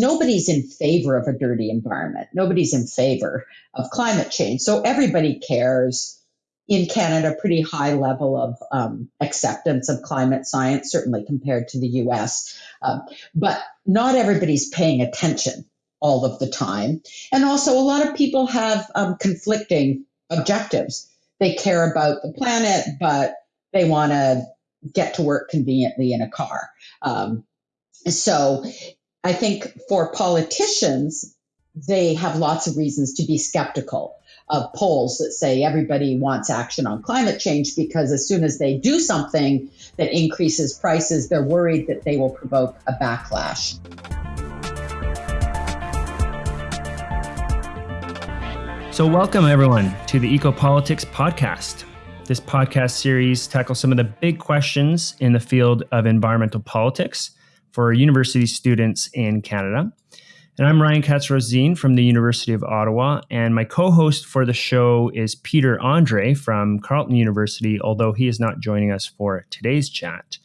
nobody's in favor of a dirty environment. Nobody's in favor of climate change. So everybody cares. In Canada, pretty high level of um, acceptance of climate science, certainly compared to the US. Um, but not everybody's paying attention all of the time. And also, a lot of people have um, conflicting objectives. They care about the planet, but they want to get to work conveniently in a car. Um, so I think for politicians, they have lots of reasons to be skeptical of polls that say everybody wants action on climate change because as soon as they do something that increases prices, they're worried that they will provoke a backlash. So, welcome everyone to the Ecopolitics podcast. This podcast series tackles some of the big questions in the field of environmental politics for university students in Canada. And I'm Ryan Katz-Rosene from the University of Ottawa, and my co-host for the show is Peter Andre from Carleton University, although he is not joining us for today's chat.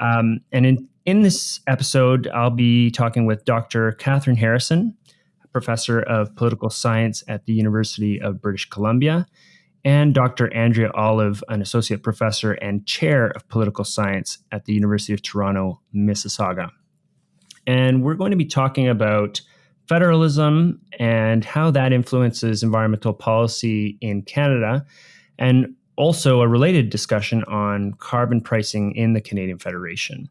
Um, and in, in this episode, I'll be talking with Dr. Kathryn Harrison, professor of political science at the University of British Columbia, and Dr. Andrea Olive, an associate professor and chair of political science at the University of Toronto, Mississauga. And we're going to be talking about federalism and how that influences environmental policy in Canada, and also a related discussion on carbon pricing in the Canadian Federation.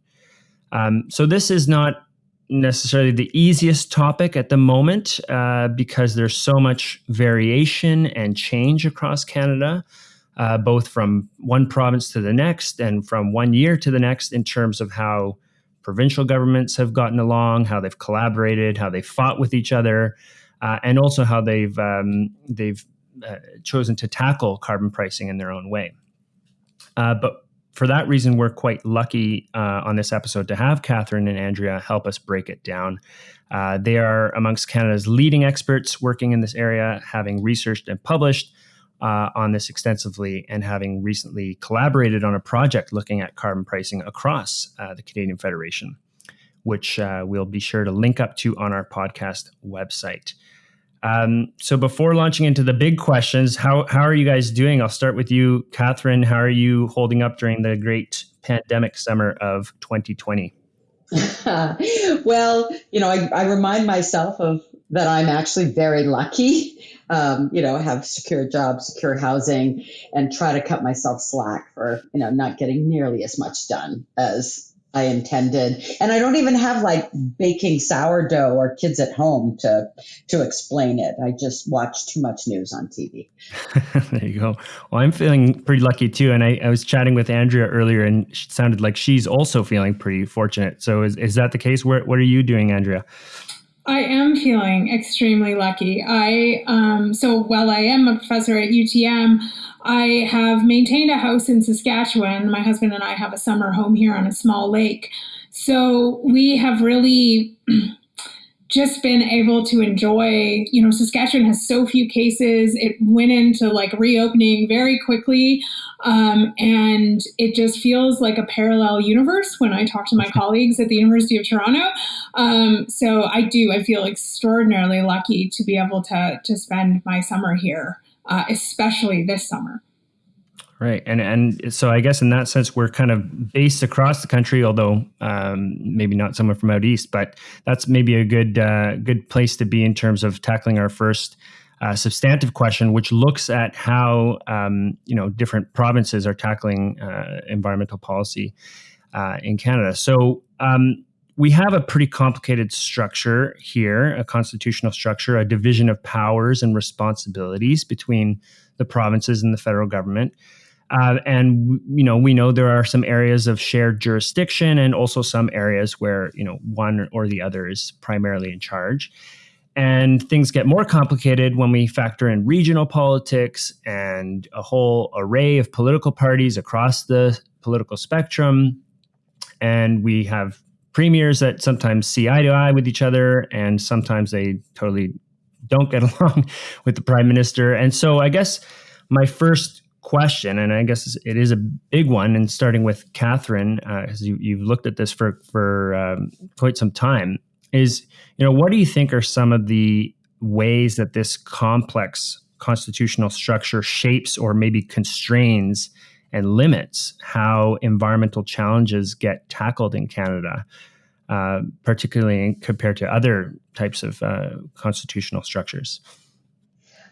Um, so, this is not necessarily the easiest topic at the moment uh, because there's so much variation and change across Canada, uh, both from one province to the next and from one year to the next in terms of how provincial governments have gotten along, how they've collaborated, how they've fought with each other, uh, and also how they've um, they've uh, chosen to tackle carbon pricing in their own way. Uh, but for that reason, we're quite lucky uh, on this episode to have Kathryn and Andrea help us break it down. Uh, they are amongst Canada's leading experts working in this area, having researched and published uh, on this extensively, and having recently collaborated on a project looking at carbon pricing across uh, the Canadian Federation, which uh, we'll be sure to link up to on our podcast website. Um, so before launching into the big questions, how how are you guys doing? I'll start with you, Kathryn. How are you holding up during the great pandemic summer of 2020? well, you know, I, I, remind myself of that I'm actually very lucky. Um, you know, have secure jobs, secure housing, and try to cut myself slack for you know not getting nearly as much done as I intended. And I don't even have like baking sourdough or kids at home to to explain it. I just watch too much news on TV. there you go. Well, I'm feeling pretty lucky too. And I, I was chatting with Andrea earlier and it sounded like she's also feeling pretty fortunate. So is, is that the case? Where, what are you doing, Andrea? I am feeling extremely lucky. I um, so while I am a professor at UTM, I have maintained a house in Saskatchewan. My husband and I have a summer home here on a small lake. So we have really just been able to enjoy, you know, Saskatchewan has so few cases. It went into like reopening very quickly. Um, and it just feels like a parallel universe when I talk to my colleagues at the University of Toronto. Um, so I do, I feel extraordinarily lucky to be able to, to spend my summer here, uh, especially this summer. Right, and and so I guess in that sense we're kind of based across the country, although um, maybe not somewhere from out east. But that's maybe a good uh, good place to be in terms of tackling our first uh, substantive question, which looks at how um, you know different provinces are tackling uh, environmental policy uh, in Canada. So. Um, we have a pretty complicated structure here, a constitutional structure, a division of powers and responsibilities between the provinces and the federal government. Uh, and you know we know there are some areas of shared jurisdiction and also some areas where you know one or the other is primarily in charge. And things get more complicated when we factor in regional politics and a whole array of political parties across the political spectrum. And we have premiers that sometimes see eye to eye with each other and sometimes they totally don't get along with the prime minister. And so i guess my first question, and I guess it is a big one. And starting with Kathryn, uh, as you, have looked at this for for um, quite some time, is you know what do you think are some of the ways that this complex constitutional structure shapes or maybe constrains and limits how environmental challenges get tackled in Canada, uh, particularly compared to other types of uh, constitutional structures?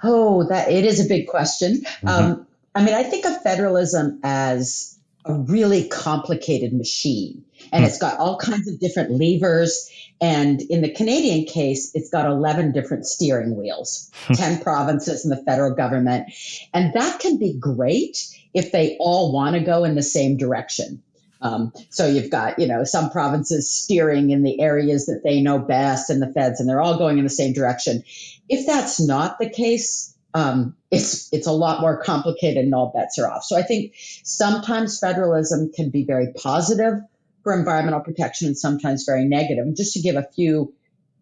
Oh, that it is a big question. Mm-hmm. Um, I mean, I think of federalism as a really complicated machine, and mm. it's got all kinds of different levers. And in the Canadian case, it's got 11 different steering wheels, hmm. 10 provinces and the federal government. And that can be great if they all want to go in the same direction. Um, so you've got, you know, some provinces steering in the areas that they know best and the feds, and they're all going in the same direction. If that's not the case, um, it's it's a lot more complicated and all bets are off. So I think sometimes federalism can be very positive for environmental protection and sometimes very negative. And just to give a few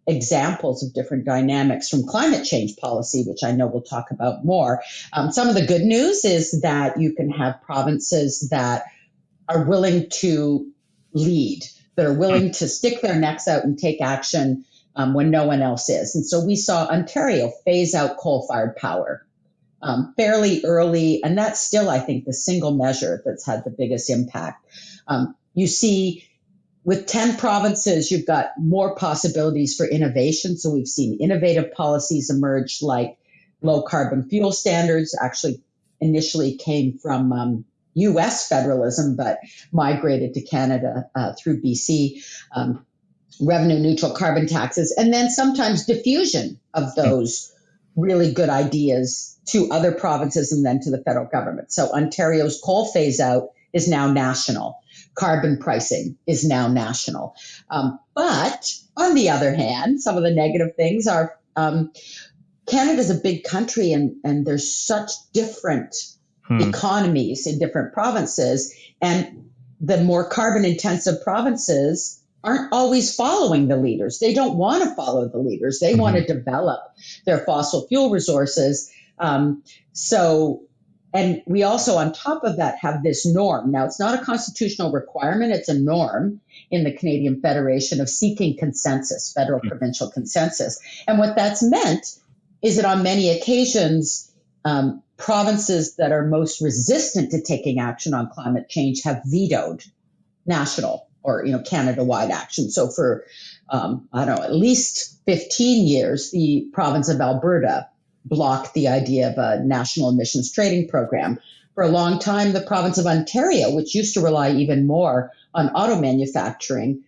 examples of different dynamics from climate change policy, which I know we'll talk about more. Um, some of the good news is that you can have provinces that are willing to lead, that are willing to stick their necks out and take action um, when no one else is. And so we saw Ontario phase out coal fired power um, fairly early, and that's still, I think, the single measure that's had the biggest impact. Um, you see, with 10 provinces, you've got more possibilities for innovation. So we've seen innovative policies emerge like low carbon fuel standards, actually, initially came from um, US federalism, but migrated to Canada uh, through BC. Um, revenue neutral carbon taxes, and then sometimes diffusion of those really good ideas to other provinces and then to the federal government. So Ontario's coal phase out is now national. Carbon pricing is now national. Um, but on the other hand, some of the negative things are um, Canada's a big country and, and there's such different hmm. economies in different provinces. And the more carbon intensive provinces aren't always following the leaders. They don't want to follow the leaders. They mm-hmm. want to develop their fossil fuel resources. Um, so, and we also, on top of that, have this norm. Now, it's not a constitutional requirement, it's a norm in the Canadian Federation of seeking consensus, federal mm-hmm. provincial consensus. And what that's meant is that on many occasions, um, provinces that are most resistant to taking action on climate change have vetoed national or you know Canada-wide action. So for um, I don't know at least 15 years, the province of Alberta blocked the idea of a national emissions trading program. For a long time, the province of Ontario, which used to rely even more on auto manufacturing,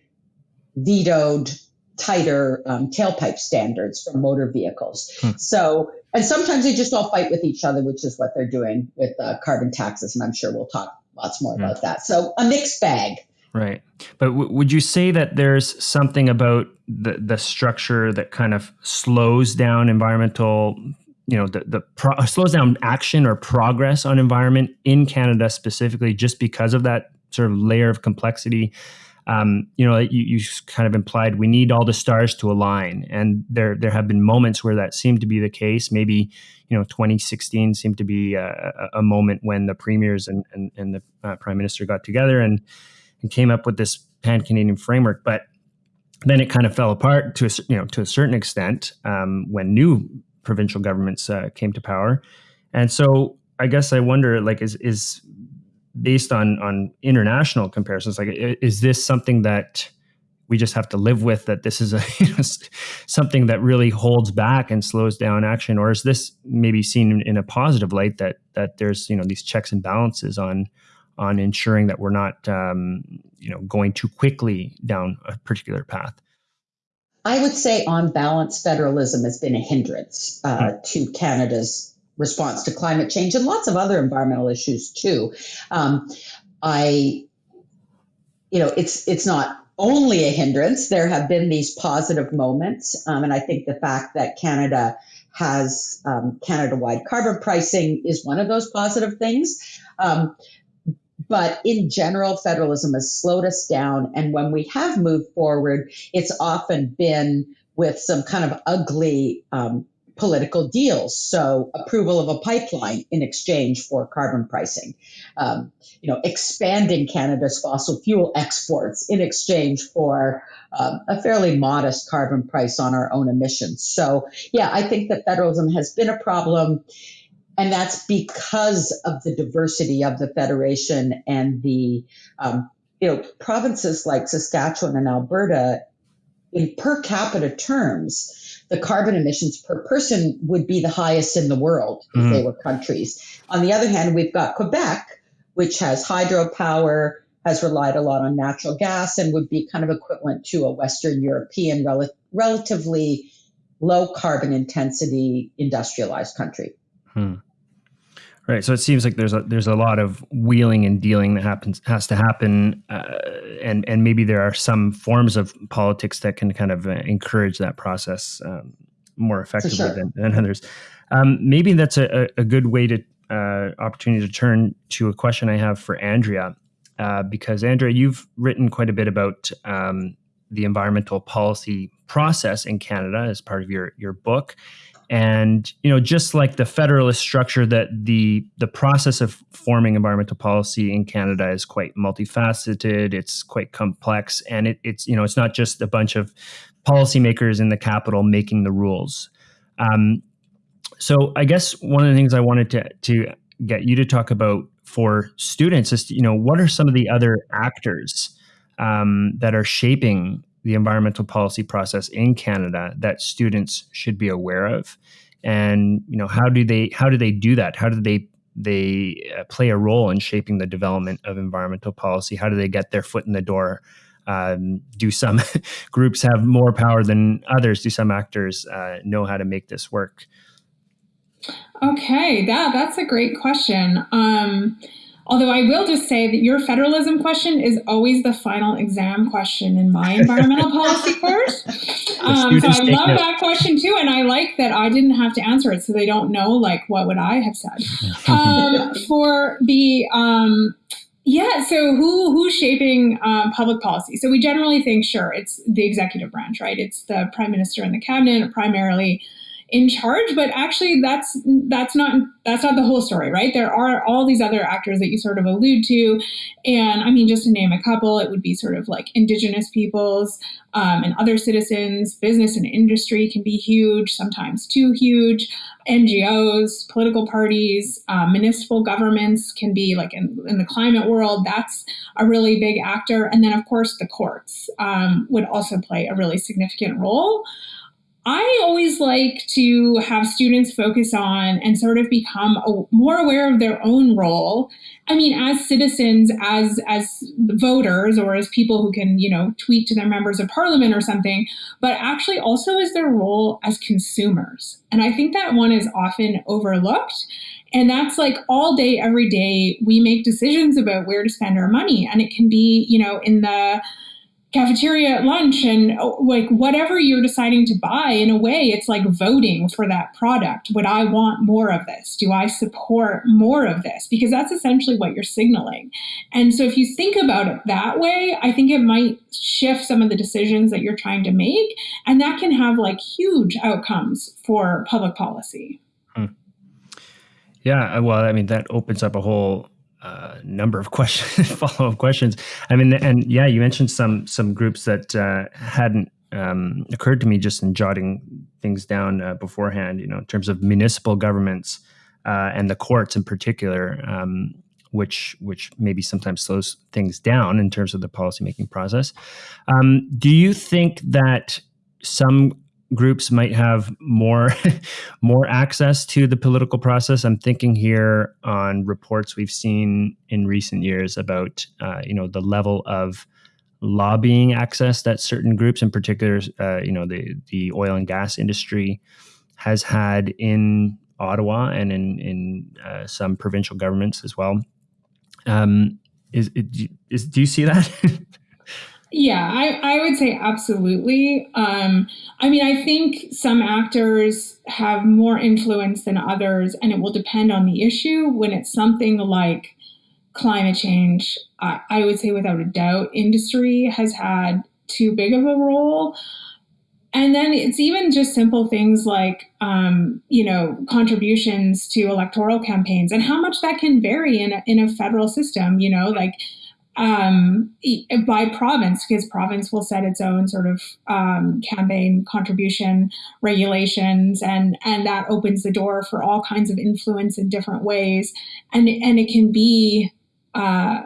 vetoed tighter um, tailpipe standards for motor vehicles. Hmm. So, and sometimes they just all fight with each other, which is what they're doing with uh, carbon taxes. And I'm sure we'll talk lots more hmm. about that. So, a mixed bag. Right. But would you say that there's something about the, the structure that kind of slows down environmental, you know, the, the slows down action or progress on environment in Canada specifically just because of that sort of layer of complexity? Um, you know, you, you kind of implied we need all the stars to align, and there there have been moments where that seemed to be the case. Maybe you know, 2016 seemed to be a, a moment when the premiers and and, and the uh, prime minister got together and and came up with this pan Canadian framework. But then it kind of fell apart to a, you know to a certain extent um, when new provincial governments uh, came to power, and so I guess I wonder like is is based on on international comparisons like is this something that we just have to live with that this is a you know, something that really holds back and slows down action or is this maybe seen in, in a positive light that that there's you know these checks and balances on on ensuring that we're not, um, you know, going too quickly down a particular path? I would say, on balance, federalism has been a hindrance uh, hmm. to Canada's response to climate change and lots of other environmental issues too. Um, I, you know, it's it's not only a hindrance. There have been these positive moments, um, and I think the fact that Canada has um, Canada-wide carbon pricing is one of those positive things. Um, but in general, federalism has slowed us down. And when we have moved forward, it's often been with some kind of ugly um, political deals. So approval of a pipeline in exchange for carbon pricing, um, you know, expanding Canada's fossil fuel exports in exchange for um, a fairly modest carbon price on our own emissions. So yeah, I think that federalism has been a problem. And that's because of the diversity of the federation and the, um, you know, provinces like Saskatchewan and Alberta, in per capita terms, the carbon emissions per person would be the highest in the world if mm. they were countries. On the other hand, we've got Quebec, which has hydropower, has relied a lot on natural gas, and would be kind of equivalent to a Western European rel- relatively low carbon intensity industrialized country. Hmm. Right. So it seems like there's a there's a lot of wheeling and dealing that happens has to happen, uh, and and maybe there are some forms of politics that can kind of uh, encourage that process um, more effectively sure. than, than, others. Um, maybe that's a, a good way to uh, opportunity to turn to a question I have for Andrea, uh, because Andrea, you've written quite a bit about um, the environmental policy process in Canada as part of your your book and you know just like the federalist structure that the the process of forming environmental policy in canada is quite multifaceted it's quite complex and it, it's you know it's not just a bunch of policymakers in the capital making the rules. Um, so i guess one of the things i wanted to to get you to talk about for students is you know what are some of the other actors um, that are shaping the environmental policy process in Canada that students should be aware of, and you know how do they how do they do that? How do they they uh, play a role in shaping the development of environmental policy? How do they get their foot in the door? Um, do some groups have more power than others? Do some actors uh, know how to make this work? Okay, yeah, that's a great question. Um, Although I will just say that your federalism question is always the final exam question in my environmental policy course. Um, so I love that question too, and I like that I didn't have to answer it, so they don't know like what would I have said. Um, for the um, yeah, so who who's shaping um, public policy? So we generally think, sure, it's the executive branch, right? It's the prime minister and the cabinet, primarily in charge but actually that's that's not that's not the whole story right? There are all these other actors that you sort of allude to. And i mean just to name a couple it would be sort of like indigenous peoples um, and other citizens. Business and industry can be huge sometimes too huge. Ngos political parties uh, municipal governments can be like in, in, the climate world. That's a really big actor. And then of course the courts um, would also play a really significant role I always like to have students focus on and sort of become a, more aware of their own role. I mean, as citizens, as as voters, or as people who can, you know, tweet to their members of parliament or something, but actually also as their role as consumers. And I think that one is often overlooked. And that's like all day, every day, we make decisions about where to spend our money. And it can be, you know, in the cafeteria at lunch and oh, like whatever you're deciding to buy in a way it's like voting for that product. Would i want more of this? Do i support more of this? Because that's essentially what you're signaling. And so if you think about it that way i think it might shift some of the decisions that you're trying to make and that can have like huge outcomes for public policy. Hmm. yeah well i mean that opens up a whole uh, number of questions, follow up questions. I mean, and yeah, you mentioned some some groups that uh, hadn't um, occurred to me just in jotting things down uh, beforehand. You know, in terms of municipal governments uh, and the courts in particular, um, which which maybe sometimes slows things down in terms of the policymaking process. Um, do you think that some groups might have more more access to the political process. I'm thinking here on reports we've seen in recent years about uh, you know the level of lobbying access that certain groups, in particular, uh, you know the the oil and gas industry, has had in Ottawa and in in uh, some provincial governments as well. Um, is, is do you see that? Yeah, I, I would say absolutely. Um, I mean, I think some actors have more influence than others, and it will depend on the issue. When it's something like climate change, I, I would say without a doubt, industry has had too big of a role. and then it's even just simple things like um, you know contributions to electoral campaigns and how much that can vary in a, in a federal system you know like um, by province because province will set its own sort of um, campaign contribution regulations and and that opens the door for all kinds of influence in different ways and and it can be uh,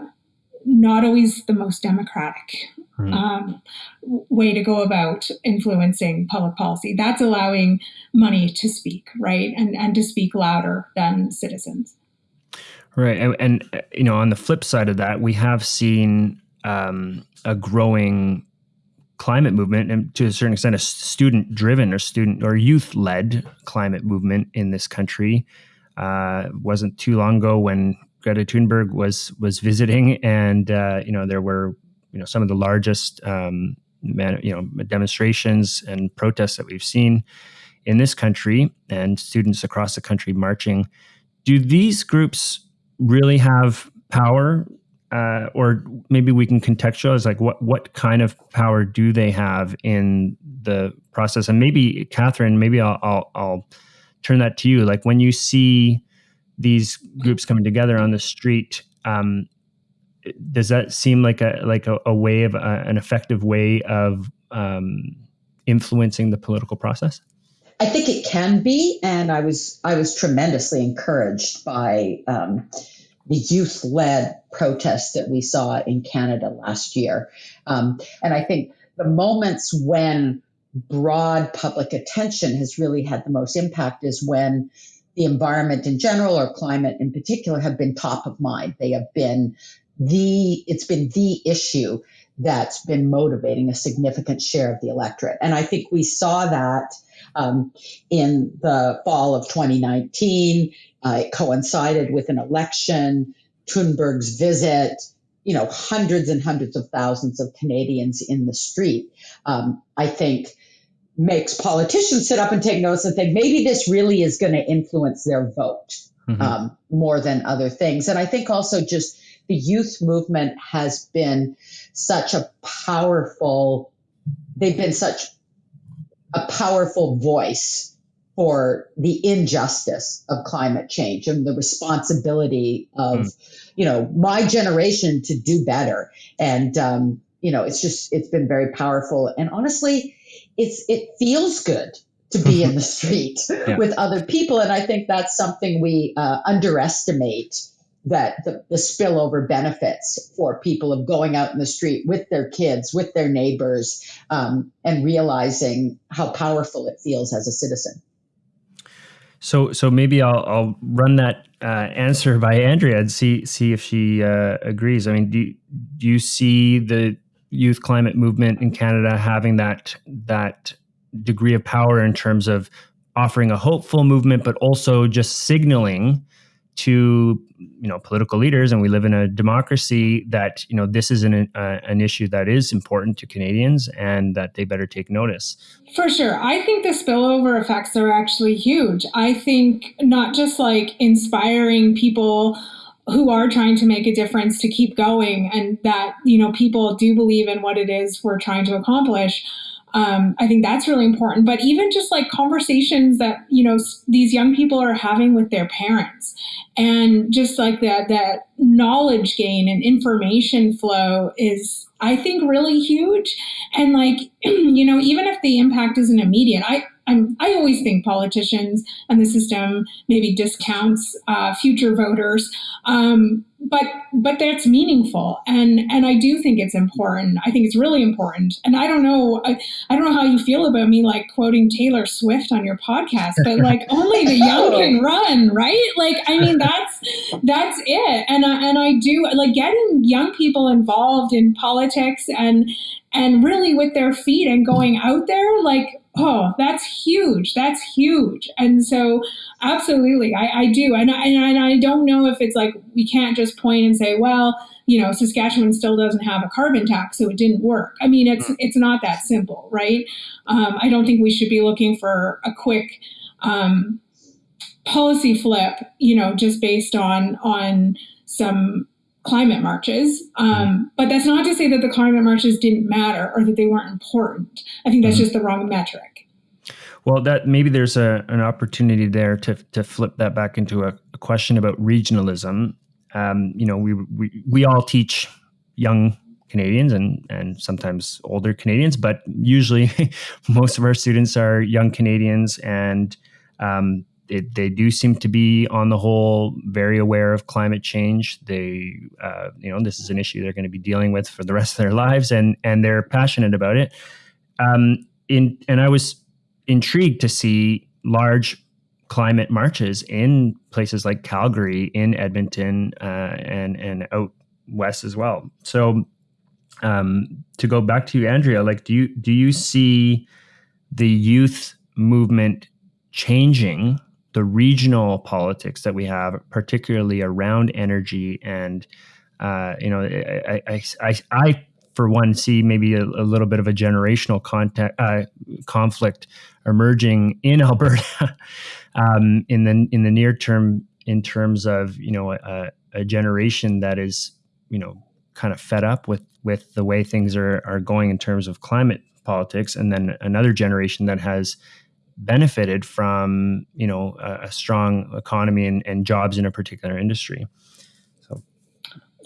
not always the most democratic um, way to go about influencing public policy. That's allowing money to speak, right, and and to speak louder than citizens. Right, and, and you know, on the flip side of that, we have seen um, a growing climate movement and to a certain extent a student driven or student or youth led climate movement in this country uh, wasn't too long ago when Greta Thunberg was was visiting, and uh, you know there were you know some of the largest um, man, you know demonstrations and protests that we've seen in this country, and students across the country marching. Do these groups really have power, uh, or maybe we can contextualize like what what kind of power do they have in the process? And maybe Kathryn, maybe I'll, I'll, I'll turn that to you. Like when you see these groups coming together on the street um, does that seem like a like a, a way of uh, an effective way of um, influencing the political process i think it can be and i was i was tremendously encouraged by um, the youth-led protests that we saw in canada last year um, and i think the moments when broad public attention has really had the most impact is when the environment in general or climate in particular have been top of mind. They have been the, it's been the issue that's been motivating a significant share of the electorate. And I think we saw that um, in the fall of 2019. Uh, it coincided with an election, Thunberg's visit, you know, hundreds and hundreds of thousands of Canadians in the street. Um, I think makes politicians sit up and take notice and think maybe this really is going to influence their vote mm-hmm. um, more than other things. And I think also just the youth movement has been such a powerful, they've been such a powerful voice for the injustice of climate change and the responsibility of, mm. you know, my generation to do better. And, um, you know, it's just, it's been very powerful. And honestly, it's it feels good to be in the street yeah. with other people, and I think that's something we uh, underestimate that the, the, spillover benefits for people of going out in the street with their kids, with their neighbors, um, and realizing how powerful it feels as a citizen. So, so maybe I'll, I'll run that uh, answer by Andrea and see see if she uh, agrees. I mean, do do you see the youth climate movement in Canada having that that degree of power in terms of offering a hopeful movement, but also just signaling to you know political leaders, and we live in a democracy that you know this is an uh, an issue that is important to Canadians, and that they better take notice. For sure, I think the spillover effects are actually huge. I think not just like inspiring people who are trying to make a difference to keep going and that you know people do believe in what it is we're trying to accomplish um, i think that's really important. But even just like conversations that you know these young people are having with their parents and just like that that knowledge gain and information flow is i think really huge. And like you know even if the impact isn't immediate i I'm, i always think politicians and the system maybe discounts uh, future voters, um, but but that's meaningful, and and I do think it's important. I think it's really important, and I don't know I, I don't know how you feel about me like quoting Taylor Swift on your podcast, but like only the young can run, right? Like I mean that's that's it, and I, and I do like getting young people involved in politics and and really with their feet and going out there like oh that's huge. That's huge. And so absolutely i, I do. And I, and I don't know if it's like we can't just point and say well you know saskatchewan still doesn't have a carbon tax so it didn't work. I mean it's it's not that simple right? Um, i don't think we should be looking for a quick um, policy flip you know just based on on some climate marches. Um, mm-hmm. but that's not to say that the climate marches didn't matter or that they weren't important. I think that's mm-hmm. just the wrong metric. Well, that maybe there's a, an opportunity there to, to flip that back into a, a question about regionalism. Um, you know, we, we we all teach young Canadians and and sometimes older Canadians, but usually most of our students are young Canadians, and um, it, they do seem to be, on the whole, very aware of climate change. They, uh, you know, this is an issue they're going to be dealing with for the rest of their lives, and and they're passionate about it. Um, in and I was intrigued to see large climate marches in places like Calgary, in Edmonton, uh, and and out west as well. So, um, to go back to you, Andrea, like, do you do you see the youth movement changing the regional politics that we have, particularly around energy and uh, you know, I, I, I, I, for one see maybe a, a little bit of a generational contact, uh, conflict emerging in Alberta um, in the in the near term in terms of you know a, a generation that is you know kind of fed up with with the way things are are going in terms of climate politics, and then another generation that has benefited from you know a, a strong economy and, and, jobs in a particular industry. So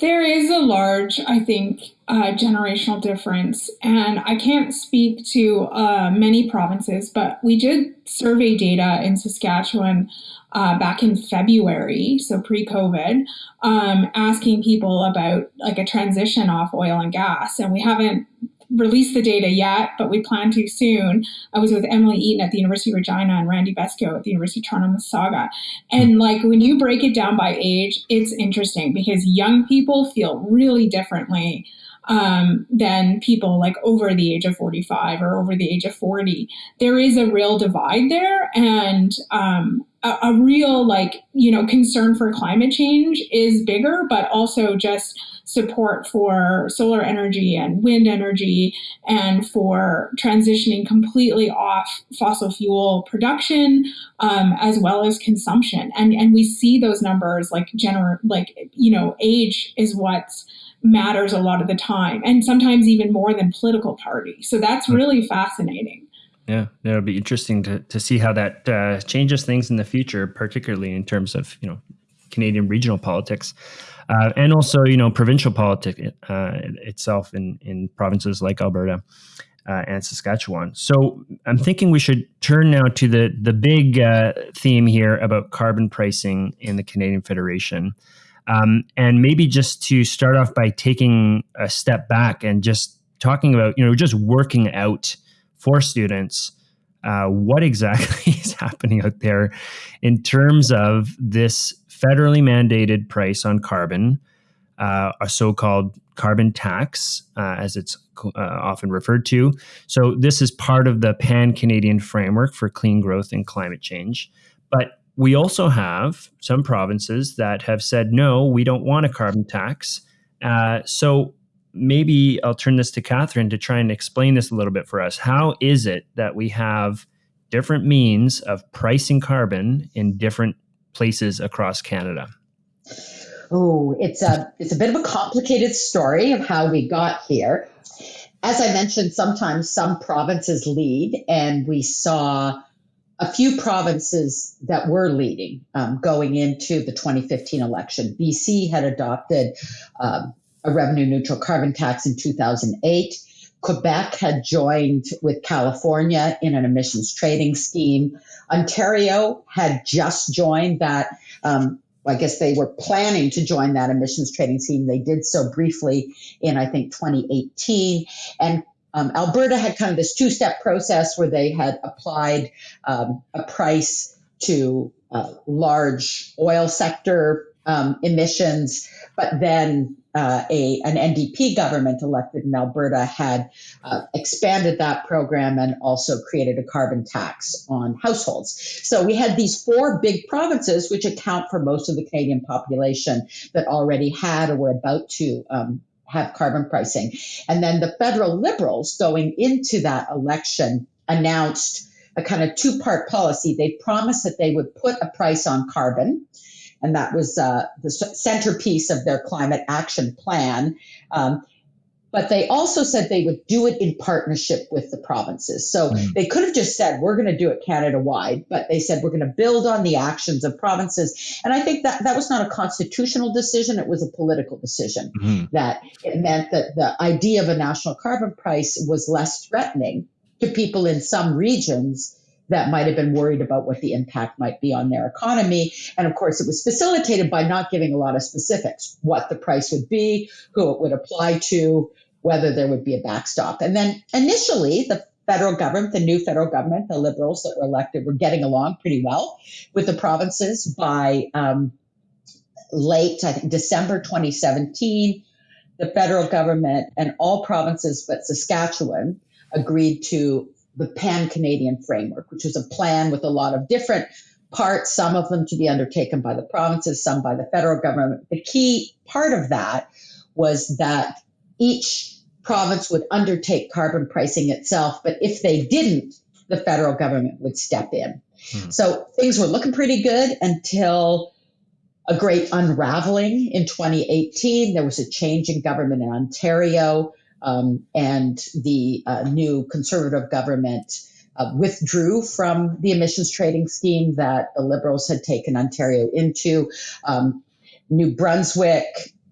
there is a large, I think, uh, generational difference, and I can't speak to uh, many provinces, but we did survey data in Saskatchewan. Uh, back in February, so pre-COVID, um, asking people about like a transition off oil and gas, and we haven't released the data yet, but we plan to soon. I was with Emily Eaton at the University of Regina and Randy Besco at the University of Toronto Mississauga. And like when you break it down by age, it's interesting because young people feel really differently um, than people like over the age of 45 or over the age of 40. There is a real divide there. And um, a, a real like, you know, concern for climate change is bigger, but also just support for solar energy and wind energy and for transitioning completely off fossil fuel production um, as well as consumption. And and we see those numbers like gener like you know age is what matters a lot of the time and sometimes even more than political party. So that's hmm. really fascinating. Yeah, it'll be interesting to, to see how that uh, changes things in the future, particularly in terms of you know Canadian regional politics uh, and also you know provincial politics uh, itself in in provinces like Alberta. Uh, and Saskatchewan. So I'm thinking we should turn now to the the big uh, theme here about carbon pricing in the Canadian Federation, um, and maybe just to start off by taking a step back and just talking about you know just working out for students uh, what exactly is happening out there in terms of this federally mandated price on carbon, uh, a so called carbon tax, uh, as it's uh, often referred to. So, this is part of the pan Canadian framework for clean growth and climate change. But we also have some provinces that have said, no, we don't want a carbon tax. Uh, so, maybe I'll turn this to Kathryn to try and explain this a little bit for us. How is it that we have different means of pricing carbon in different places across Canada? Oh, it's a it's a bit of a complicated story of how we got here. As I mentioned, sometimes some provinces lead, and we saw a few provinces that were leading um, going into the 2015 election. BC had adopted um, a revenue neutral carbon tax in 2008. Quebec had joined with California in an emissions trading scheme. Ontario had just joined that. Um, I guess they were planning to join that emissions trading scheme. They did so briefly in, I think, 2018. And um, Alberta had kind of this two step process where they had applied um, a price to uh, large oil sector um, emissions, but then uh, a an NDP government elected in Alberta had uh, expanded that program and also created a carbon tax on households. So we had these four big provinces, which account for most of the Canadian population, that already had or were about to. Um, have carbon pricing. And then the federal liberals going into that election announced a kind of two part policy. They promised that they would put a price on carbon and that was uh, the centerpiece of their climate action plan. Um, but they also said they would do it in partnership with the provinces. So mm. they could have just said, we're going to do it Canada wide, but they said, we're going to build on the actions of provinces. And I think that that was not a constitutional decision, it was a political decision. Mm-hmm. That it meant that the idea of a national carbon price was less threatening to people in some regions that might have been worried about what the impact might be on their economy. And of course, it was facilitated by not giving a lot of specifics what the price would be, who it would apply to, whether there would be a backstop. And then initially, the federal government, the new federal government, the liberals that were elected, were getting along pretty well with the provinces by um, late, I think, December 2017. The federal government and all provinces but Saskatchewan agreed to the Pan Canadian Framework, which was a plan with a lot of different parts, some of them to be undertaken by the provinces, some by the federal government. The key part of that was that each province would undertake carbon pricing itself, but if they didn't, the federal government would step in. Hmm. So things were looking pretty good until a great unraveling in 2018. There was a change in government in Ontario um, and the uh, new conservative government uh, withdrew from the emissions trading scheme that the Liberals had taken Ontario into. Um, new Brunswick,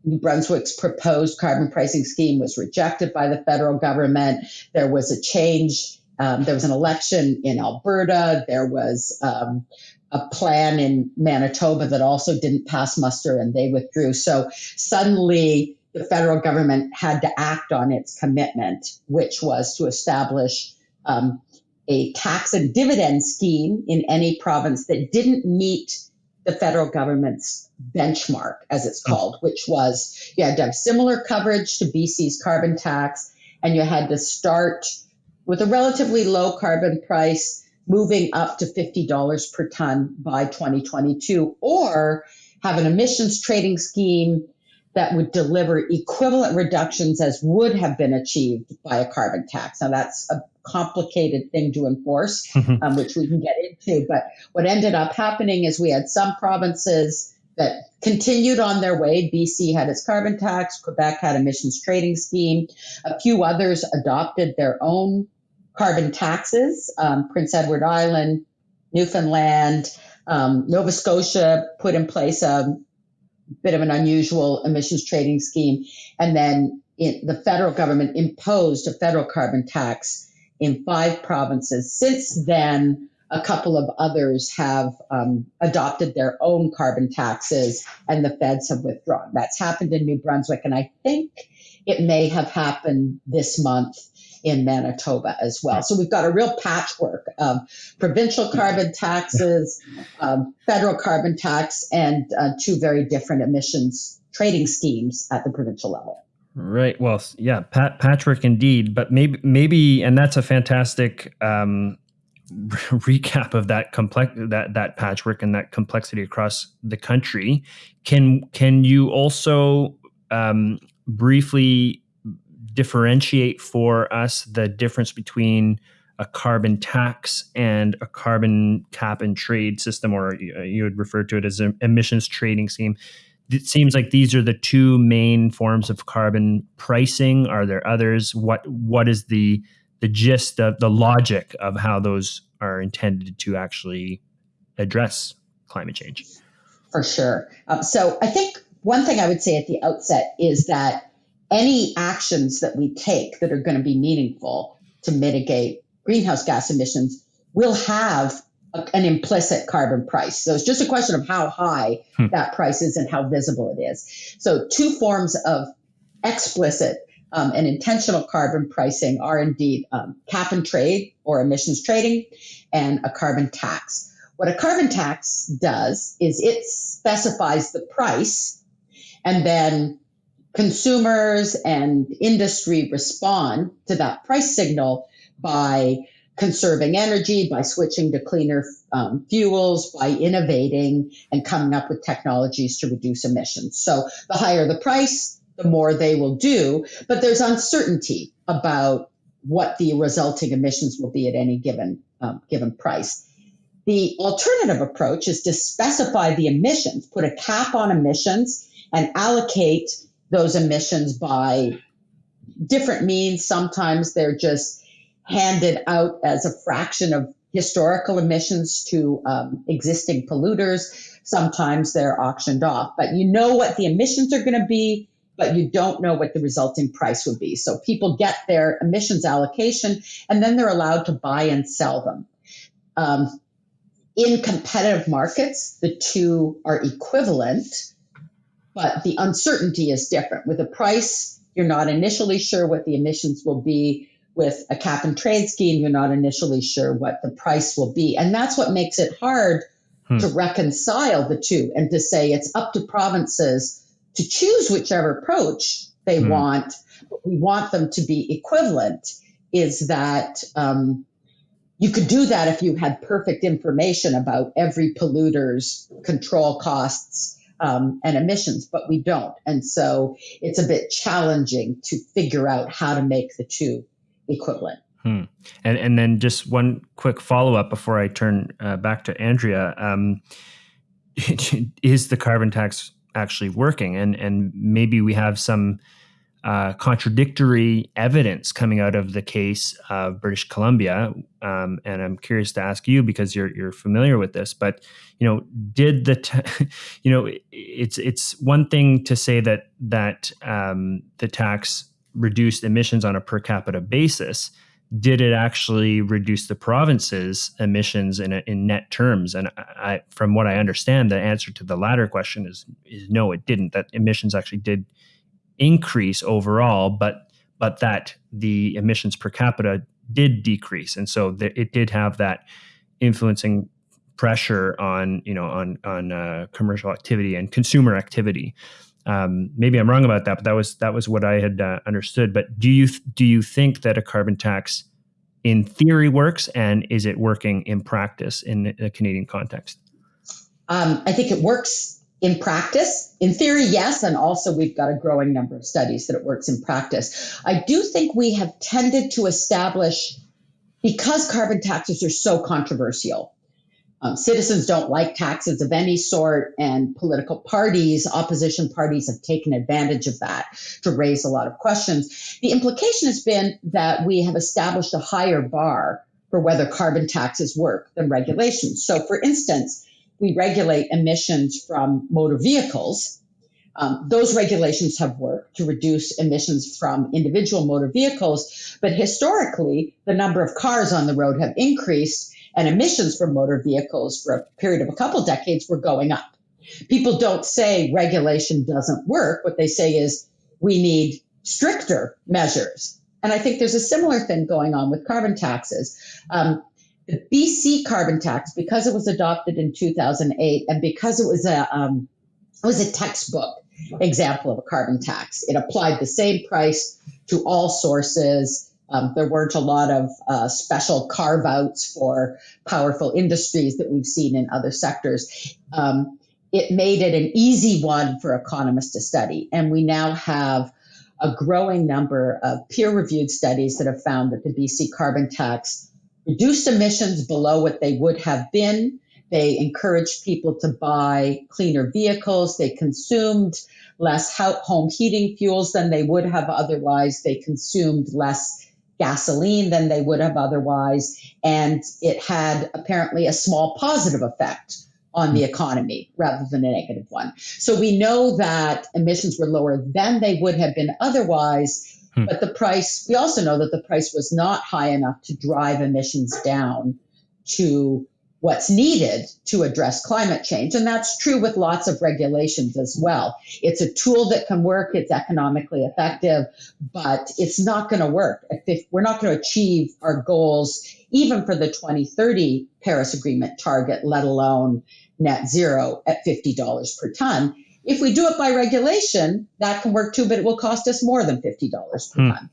New Brunswick's proposed carbon pricing scheme was rejected by the federal government. There was a change. Um, there was an election in Alberta. There was um, a plan in Manitoba that also didn't pass muster and they withdrew. So suddenly, the federal government had to act on its commitment, which was to establish um, a tax and dividend scheme in any province that didn't meet the federal government's benchmark, as it's hmm. called, which was you had to have similar coverage to BC's carbon tax, and you had to start with a relatively low carbon price, moving up to $50 per ton by 2022, or have an emissions trading scheme that would deliver equivalent reductions as would have been achieved by a carbon tax. Now, that's a complicated thing to enforce, mm-hmm. um, which we can get into. But what ended up happening is we had some provinces that continued on their way. BC had its carbon tax, Quebec had emissions trading scheme, a few others adopted their own carbon taxes. Um, Prince Edward Island, Newfoundland, um, Nova Scotia put in place a bit of an unusual emissions trading scheme. And then the federal government imposed a federal carbon tax in five provinces. Since then, a couple of others have um, adopted their own carbon taxes, and the feds have withdrawn. That's happened in New Brunswick, and I think it may have happened this month in Manitoba as well. So we've got a real patchwork of provincial carbon taxes, um, federal carbon tax, and uh, two very different emissions trading schemes at the provincial level. Right. Well, yeah, Pat, Patrick, indeed. But maybe, maybe, and that's a fantastic um, recap of that complex that that patchwork and that complexity across the country. Can can you also um, briefly differentiate for us the difference between a carbon tax and a carbon cap and trade system, or you would refer to it as an emissions trading scheme. It seems like these are the two main forms of carbon pricing. Are there others? What what is the the gist of the logic of how those are intended to actually address climate change? For sure. Um, so I think one thing I would say at the outset is that any actions that we take that are going to be meaningful to mitigate greenhouse gas emissions will have a, an implicit carbon price. So it's just a question of how high hmm. that price is and how visible it is. So two forms of explicit um, and intentional carbon pricing are indeed um, cap and trade or emissions trading and a carbon tax. What a carbon tax does is it specifies the price and then consumers and industry respond to that price signal by conserving energy, by switching to cleaner um, fuels, by innovating and coming up with technologies to reduce emissions. So the higher the price, the more they will do. But there's uncertainty about what the resulting emissions will be at any given um, given price. The alternative approach is to specify the emissions, put a cap on emissions, and allocate those emissions by different means. Sometimes they're just handed out as a fraction of historical emissions to um, existing polluters. Sometimes they're auctioned off, but you know what the emissions are going to be, but you don't know what the resulting price would be. So people get their emissions allocation and then they're allowed to buy and sell them. Um, in competitive markets, the two are equivalent, but the uncertainty is different. With a price, you're not initially sure what the emissions will be with a cap and trade scheme, you're not initially sure what the price will be. And that's what makes it hard hmm. to reconcile the two and to say it's up to provinces to choose whichever approach they hmm. want. But we want them to be equivalent, is that um, you could do that if you had perfect information about every polluter's control costs um, and emissions, but we don't. And so it's a bit challenging to figure out how to make the two equivalent. Hmm. And and then just one quick follow up before I turn uh, back to Andrea. Um, is the carbon tax actually working? And and maybe we have some uh, contradictory evidence coming out of the case of British Columbia. Um, and I'm curious to ask you because you're you're familiar with this. But you know, did the t- you know it's it's one thing to say that that um, the tax reduced emissions on a per capita basis, did it actually reduce the province's emissions in, in net terms? And I, from what I understand, the answer to the latter question is, is no, it didn't. That emissions actually did increase overall, but but that the emissions per capita did decrease, and so th- it did have that influencing pressure on you know on on uh, commercial activity and consumer activity. Um, maybe I'm wrong about that, but that was that was what I had uh, understood. But do you do you think that a carbon tax, in theory, works, and is it working in practice in the Canadian context? Um, I think it works in practice. In theory, yes, and also we've got a growing number of studies that it works in practice. I do think we have tended to establish because carbon taxes are so controversial um, citizens don't like taxes of any sort, and political parties, opposition parties, have taken advantage of that to raise a lot of questions. The implication has been that we have established a higher bar for whether carbon taxes work than regulations. So, for instance, we regulate emissions from motor vehicles. Um, those regulations have worked to reduce emissions from individual motor vehicles, but historically, the number of cars on the road have increased and emissions from motor vehicles for a period of a couple decades were going up. People don't say regulation doesn't work. What they say is we need stricter measures. And I think there's a similar thing going on with carbon taxes. Um, the BC carbon tax, because it was adopted in 2008 and because it was a um, it was a textbook example of a carbon tax, it applied the same price to all sources um, there weren't a lot of uh, special carve outs for powerful industries that we've seen in other sectors. Um, it made it an easy one for economists to study. And we now have a growing number of peer reviewed studies that have found that the BC carbon tax reduced emissions below what they would have been. They encouraged people to buy cleaner vehicles. They consumed less home heating fuels than they would have otherwise. They consumed less gasoline than they would have otherwise. And it had apparently a small positive effect on the economy rather than a negative one. So we know that emissions were lower than they would have been otherwise. Hmm. But the price, we also know that the price was not high enough to drive emissions down to what's needed to address climate change. And that's true with lots of regulations as well. It's a tool that can work, it's economically effective, but it's not going to work. If we're not going to achieve our goals, even for the 2030 Paris Agreement target, let alone net zero at $50 per ton. If we do it by regulation, that can work too, but it will cost us more than $50 per hmm. ton.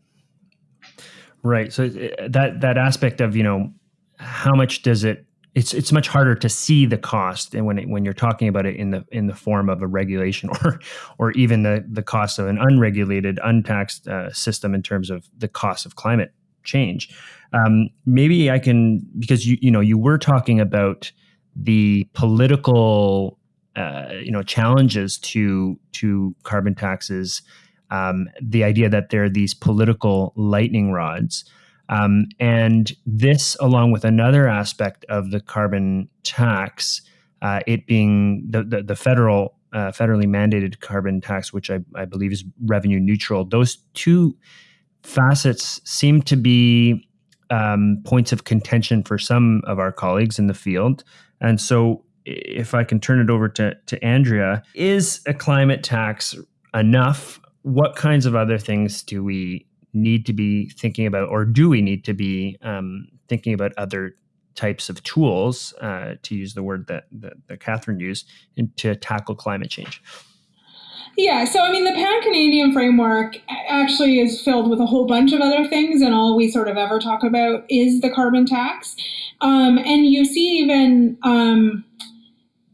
Right. So uh, that that aspect of, you know, how much does it it's it's much harder to see the cost and when it, when you're talking about it in the in the form of a regulation or or even the the cost of an unregulated untaxed uh, system in terms of the cost of climate change. Um, maybe I can because you you know you were talking about the political uh, you know challenges to to carbon taxes. Um, the idea that there are these political lightning rods. Um, and this, along with another aspect of the carbon tax, uh, it being the, the, the federal uh, federally mandated carbon tax, which I, I believe is revenue neutral. Those two facets seem to be um, points of contention for some of our colleagues in the field. And so, if I can turn it over to, to Andrea, is a climate tax enough? What kinds of other things do we need to be thinking about, or do we need to be um, thinking about other types of tools, uh, to use the word that, that, that Kathryn used, to tackle climate change? Yeah, so I mean, the Pan Canadian framework actually is filled with a whole bunch of other things, and all we sort of ever talk about is the carbon tax. Um, and you see, even um,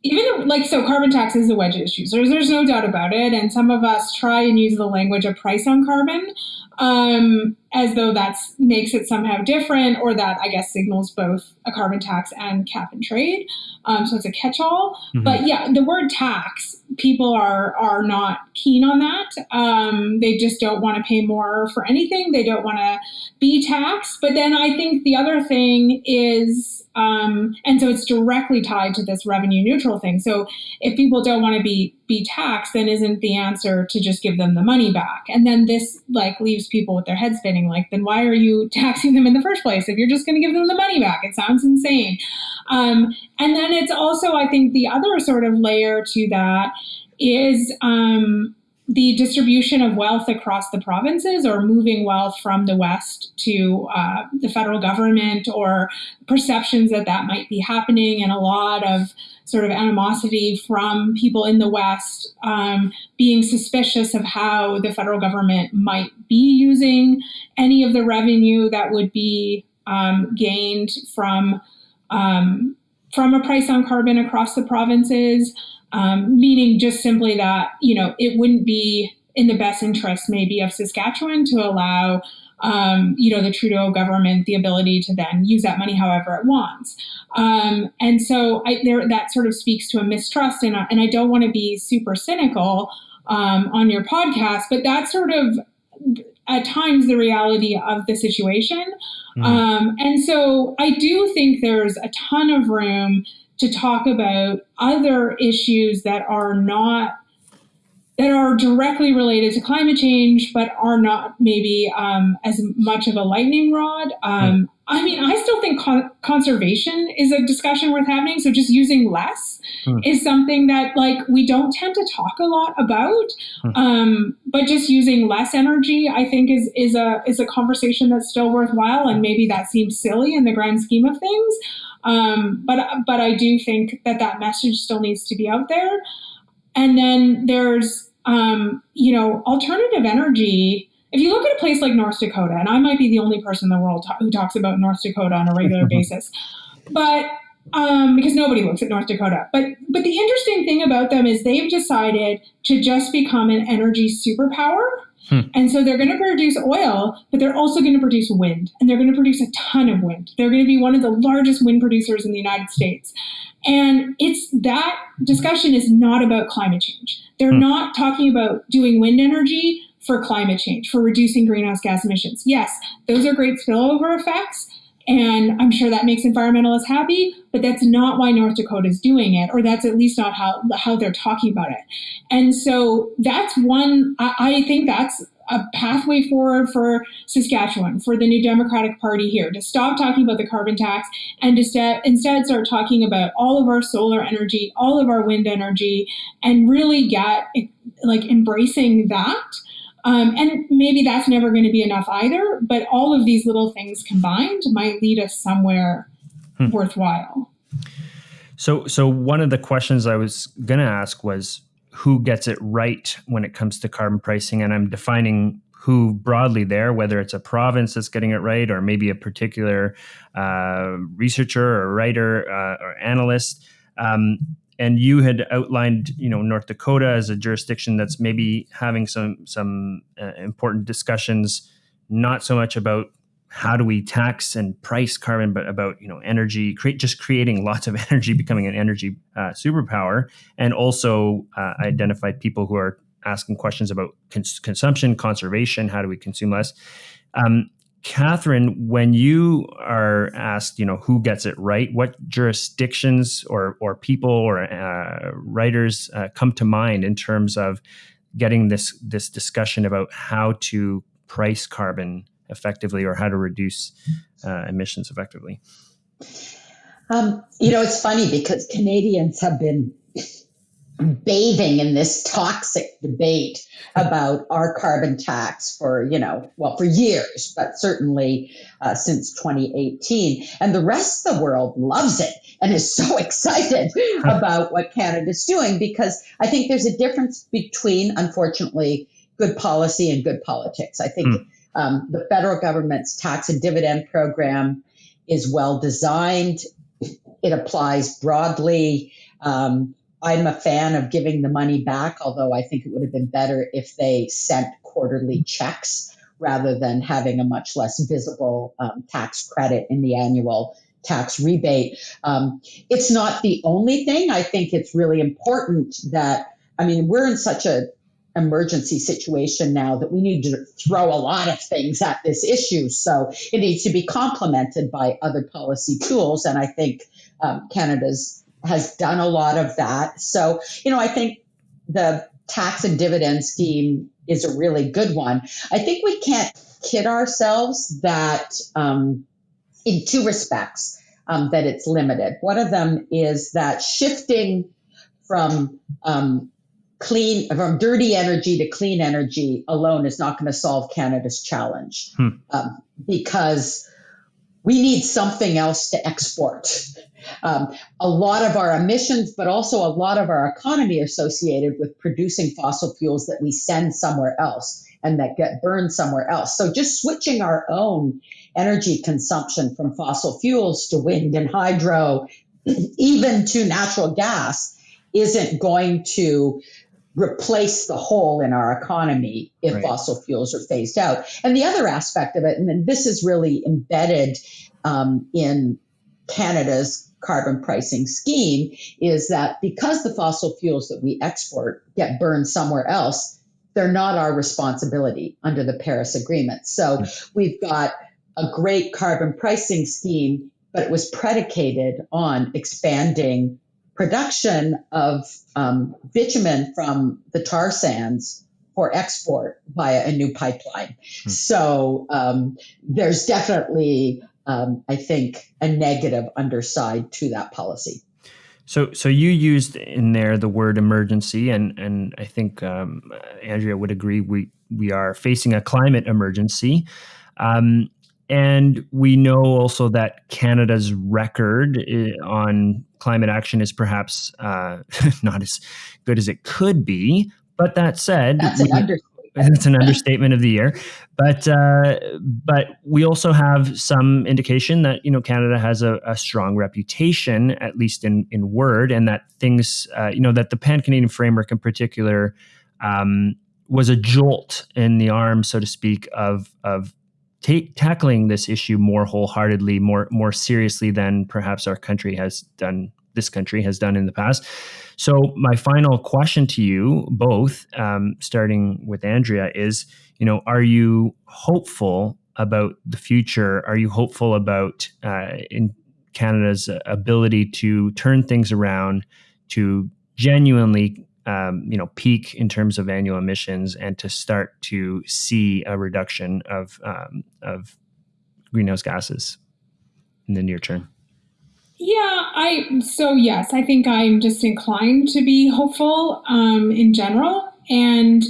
even like so, carbon tax is a wedge issue. So there's, there's no doubt about it. And some of us try and use the language of price on carbon um, as though that makes it somehow different, or that I guess signals both a carbon tax and cap and trade. Um, so it's a catch-all. Mm-hmm. But yeah, the word tax, people are are not keen on that. Um, they just don't want to pay more for anything. They don't want to be taxed. But then I think the other thing is, um, and so it's directly tied to this revenue neutral thing. So if people don't want to be be taxed, then isn't the answer to just give them the money back? And then this like leaves people with their heads spinning. Like, then why are you taxing them in the first place if you're just going to give them the money back? It sounds insane. Um, and then it's also, I think, the other sort of layer to that is um, the distribution of wealth across the provinces or moving wealth from the West to uh, the federal government or perceptions that that might be happening and a lot of sort of animosity from people in the West um, being suspicious of how the federal government might be using any of the revenue that would be um, gained from um, from a price on carbon across the provinces, um, meaning just simply that you know it wouldn't be in the best interest maybe of Saskatchewan to allow um, you know the Trudeau government the ability to then use that money however it wants. Um, and so I, there, that sort of speaks to a mistrust, and, and I don't want to be super cynical um, on your podcast, but that's sort of at times the reality of the situation. Mm. Um, and so I do think there's a ton of room to talk about other issues that are not that are directly related to climate change, but are not maybe um, as much of a lightning rod. Um, I mean, I still think con- conservation is a discussion worth having. So just using less hmm. is something that like we don't tend to talk a lot about. Hmm. Um, but just using less energy, I think is is a is a conversation that's still worthwhile. And maybe that seems silly in the grand scheme of things. Um, but but I do think that that message still needs to be out there. And then there's um, you know alternative energy if you look at a place like North Dakota, and I might be the only person in the world who talks about North Dakota on a regular basis, but um, because nobody looks at North Dakota. But but the interesting thing about them is they've decided to just become an energy superpower. Hmm. And so they're going to produce oil, but they're also going to produce wind, and they're going to produce a ton of wind. They're going to be one of the largest wind producers in the United States. And it's that discussion is not about climate change. They're hmm. not talking about doing wind energy for climate change, for reducing greenhouse gas emissions. Yes, those are great spillover effects. And I'm sure that makes environmentalists happy, but that's not why North Dakota is doing it, or that's at least not how, how they're talking about it. And so that's one, I, I think that's a pathway forward for Saskatchewan, for the New Democratic Party here, to stop talking about the carbon tax and to st- instead start talking about all of our solar energy, all of our wind energy, and really get like embracing that um, and maybe that's never going to be enough either, but all of these little things combined might lead us somewhere hmm. worthwhile. So, so one of the questions I was going to ask was who gets it right when it comes to carbon pricing, and I'm defining who broadly there, whether it's a province that's getting it right, or maybe a particular uh, researcher or writer uh, or analyst. Um, and you had outlined you know North Dakota as a jurisdiction that's maybe having some some uh, important discussions not so much about how do we tax and price carbon, but about you know energy, create just creating lots of energy, becoming an energy uh, superpower, and also uh, identified people who are asking questions about cons- consumption, conservation, how do we consume less. Um, Kathryn, when you are asked, you know, who gets it right, what jurisdictions or or people or uh, writers uh, come to mind in terms of getting this this discussion about how to price carbon effectively or how to reduce uh, emissions effectively? Um, you know, it's funny because Canadians have been bathing in this toxic debate about our carbon tax for, you know, well, for years, but certainly uh, since 2018. And the rest of the world loves it and is so excited about what Canada's doing because I think there's a difference between, unfortunately, good policy and good politics. I think mm. um, the federal government's tax and dividend program is well designed, it applies broadly. Um, I'm a fan of giving the money back, although I think it would have been better if they sent quarterly checks rather than having a much less visible um, tax credit in the annual tax rebate. Um, it's not the only thing. I think it's really important that, I mean, we're in such a emergency situation now that we need to throw a lot of things at this issue. So it needs to be complemented by other policy tools. And I think um, Canada's has done a lot of that. So, you know, I think the tax and dividend scheme is a really good one. I think we can't kid ourselves that, um, in two respects, um, that it's limited. One of them is that shifting from um, clean from dirty energy to clean energy alone is not going to solve Canada's challenge hmm. um, because we need something else to export. Um, a lot of our emissions, but also a lot of our economy associated with producing fossil fuels that we send somewhere else and that get burned somewhere else. So just switching our own energy consumption from fossil fuels to wind and hydro, even to natural gas, isn't going to replace the hole in our economy if right. fossil fuels are phased out. And the other aspect of it, and this is really embedded um, in Canada's carbon pricing scheme, is that because the fossil fuels that we export get burned somewhere else, they're not our responsibility under the Paris Agreement. So we've got a great carbon pricing scheme, but it was predicated on expanding production of um, bitumen from the tar sands for export via a new pipeline. Hmm. So um, there's definitely, um, I think, a negative underside to that policy. So, so you used in there the word emergency, and and I think um, Andrea would agree. We we are facing a climate emergency. Um, and we know also that Canada's record eh, on climate action is perhaps uh, not as good as it could be. But that said, that's an we, It's an understatement of the year, but uh, but we also have some indication that you know Canada has a, a strong reputation, at least in in word, and that things uh, you know that the Pan Canadian framework in particular um, was a jolt in the arm, so to speak, of of tackling this issue more wholeheartedly, more more seriously than perhaps our country has done. This country has done in the past. So, my final question to you both, um, starting with Andrea, is: you know, are you hopeful about the future? Are you hopeful about uh, in Canada's ability to turn things around, to genuinely um, you know peak in terms of annual emissions and to start to see a reduction of um, of greenhouse gases in the near term yeah i so yes i think i'm just inclined to be hopeful um, in general. And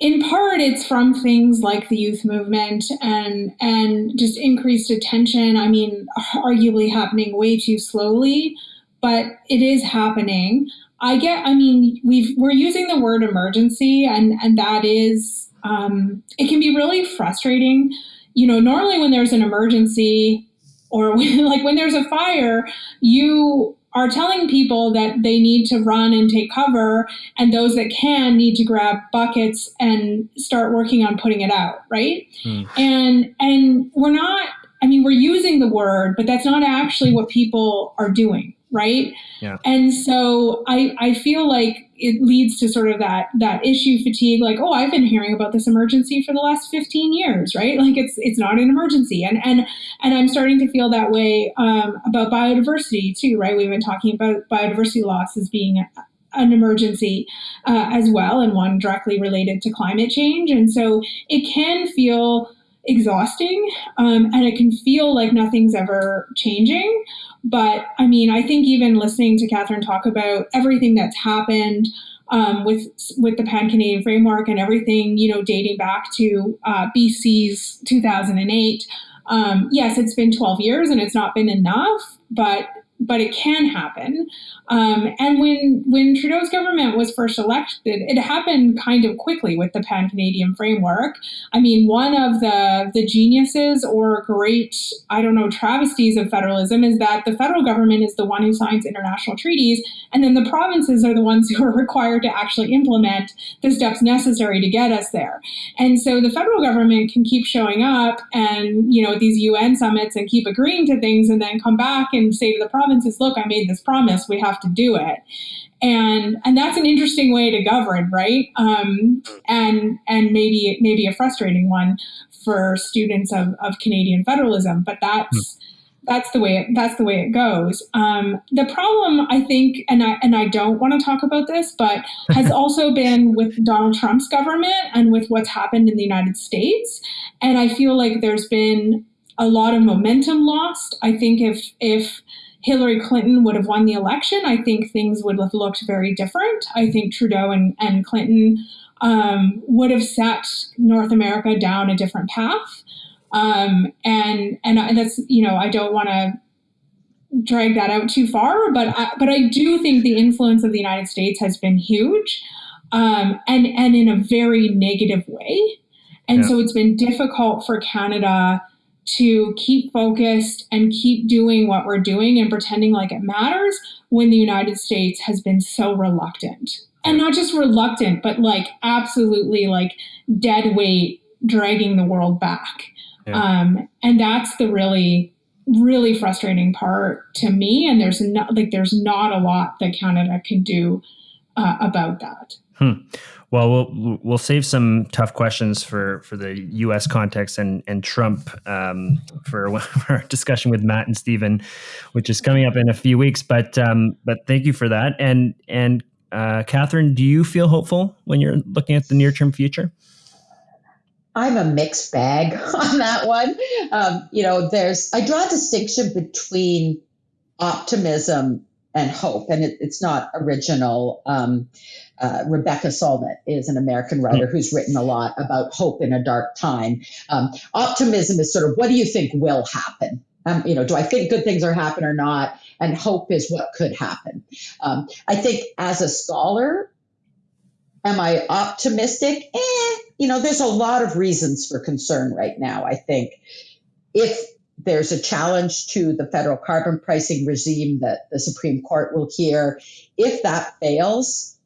in part it's from things like the youth movement and and just increased attention. I mean arguably happening way too slowly but it is happening. I get, I mean, we've, we're using the word emergency and, and that is, um, it can be really frustrating. You know, normally when there's an emergency, or when, like when there's a fire, you are telling people that they need to run and take cover, and those that can need to grab buckets and start working on putting it out, right? Mm. And and we're not. I mean, we're using the word, but that's not actually what people are doing, right? Yeah. And so I I feel like it leads to sort of that that issue fatigue like oh i've been hearing about this emergency for the last 15 years right? Like it's it's not an emergency. And and and i'm starting to feel that way um, about biodiversity too right? We've been talking about biodiversity loss as being an emergency uh, as well and one directly related to climate change. And so it can feel exhausting um, and it can feel like nothing's ever changing but I mean, I think even listening to Kathryn talk about everything that's happened um, with with the Pan Canadian framework and everything, you know, dating back to uh, BC's 2008. Um, yes, it's been 12 years and it's not been enough, but but it can happen. Um, and when when Trudeau's government was first elected, it happened kind of quickly with the Pan Canadian framework. I mean, one of the the geniuses or great I don't know travesties of federalism is that the federal government is the one who signs international treaties, and then the provinces are the ones who are required to actually implement the steps necessary to get us there. And so the federal government can keep showing up and you know at these UN summits and keep agreeing to things, and then come back and say to the province provinces, look, I made this promise, we have to do it. And and that's an interesting way to govern, right? Um, and and maybe maybe a frustrating one for students of, of Canadian federalism, but that's that's the way it, that's the way it goes. Um, the problem, I think, and I and I don't want to talk about this, but has also been with Donald Trump's government and with what's happened in the United States. And I feel like there's been a lot of momentum lost. I think if if Hillary Clinton would have won the election, I think things would have looked very different. I think Trudeau and, and Clinton um, would have set North America down a different path. Um, and, and that's, you know, I don't want to drag that out too far, but I, but I do think the influence of the United States has been huge, um, and and in a very negative way. And yeah. so it's been difficult for Canada to keep focused and keep doing what we're doing and pretending like it matters when the United States has been so reluctant. And not just reluctant, but like absolutely like dead weight dragging the world back. Yeah. Um, and that's the really, really frustrating part to me. And there's not like there's not a lot that Canada can do uh, about that. Hmm. Well, we'll we'll save some tough questions for for the U.S. context and and Trump um, for, our discussion with Matt and Stephen, which is coming up in a few weeks. But um, but thank you for that. And and uh, Kathryn, do you feel hopeful when you're looking at the near term future? I'm a mixed bag on that one. Um, you know, there's I draw a distinction between optimism and hope, and it, it's not original. Um, uh, Rebecca Solnit is an American writer hmm. who's written a lot about hope in a dark time. Um, optimism is sort of what do you think will happen? Um, you know, do I think good things are happening or not? And hope is what could happen. Um, I think as a scholar, am I optimistic? Eh, you know, there's a lot of reasons for concern right now. I think if there's a challenge to the federal carbon pricing regime that the Supreme Court will hear, if that fails,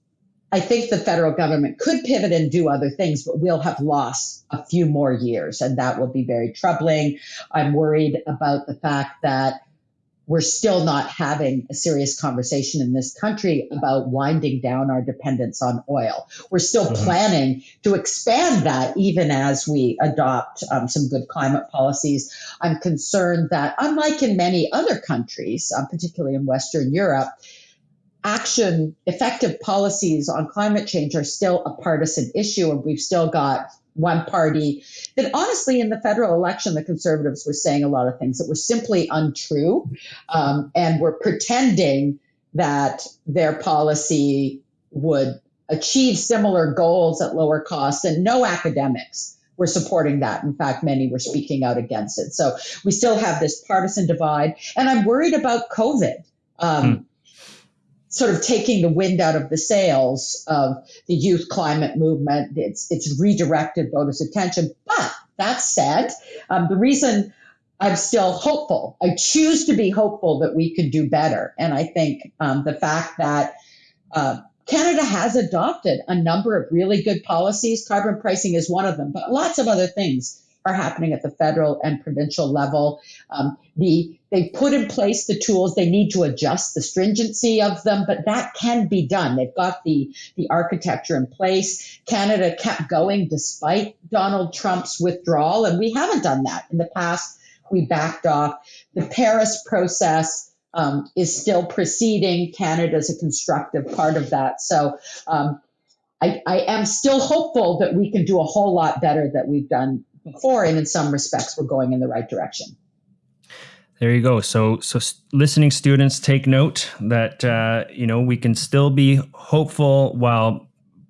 I think the federal government could pivot and do other things, but we'll have lost a few more years, and that will be very troubling. I'm worried about the fact that we're still not having a serious conversation in this country about winding down our dependence on oil. We're still mm-hmm. planning to expand that even as we adopt um, some good climate policies. I'm concerned that, unlike in many other countries, um, particularly in Western Europe, action, effective policies on climate change are still a partisan issue, and we've still got one party that honestly in the federal election the conservatives were saying a lot of things that were simply untrue um, and were pretending that their policy would achieve similar goals at lower costs and no academics were supporting that. In fact many were speaking out against it. So we still have this partisan divide and i'm worried about covid. Um, hmm sort of taking the wind out of the sails of the youth climate movement. It's it's redirected voters' attention. But that said, um, the reason I'm still hopeful. I choose to be hopeful that we could do better. And I think um, the fact that uh, Canada has adopted a number of really good policies, carbon pricing is one of them, but lots of other things are happening at the federal and provincial level. Um, the they put in place the tools. They need to adjust the stringency of them, but that can be done. They've got the the architecture in place. Canada kept going despite Donald Trump's withdrawal, and we haven't done that in the past. We backed off. The Paris process um, is still proceeding. Canada is a constructive part of that. So. Um, I, I am still hopeful that we can do a whole lot better that we've done before, and in some respects, we're going in the right direction. There you go. So, so listening students, take note that uh, you know we can still be hopeful while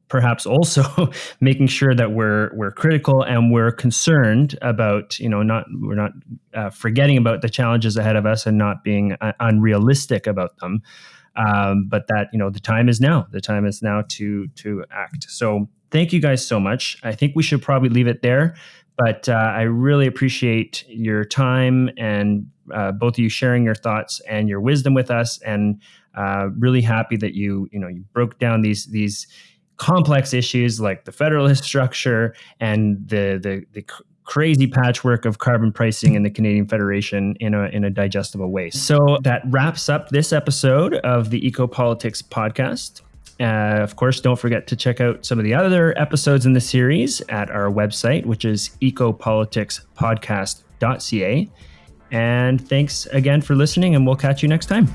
perhaps also making sure that we're we're critical and we're concerned about you know not we're not uh, forgetting about the challenges ahead of us and not being uh, unrealistic about them. Um, but that you know the time is now. The time is now to to act. So thank you guys so much. I think we should probably leave it there. But uh, I really appreciate your time and uh, both of you sharing your thoughts and your wisdom with us, and uh, really happy that you you know you broke down these these complex issues like the federalist structure and the the, the crazy patchwork of carbon pricing in the Canadian Federation in a in a digestible way. So that wraps up this episode of the Ecopolitics podcast. Uh, of course, don't forget to check out some of the other episodes in the series at our website, which is ecopoliticspodcast.ca. And thanks again for listening, and we'll catch you next time.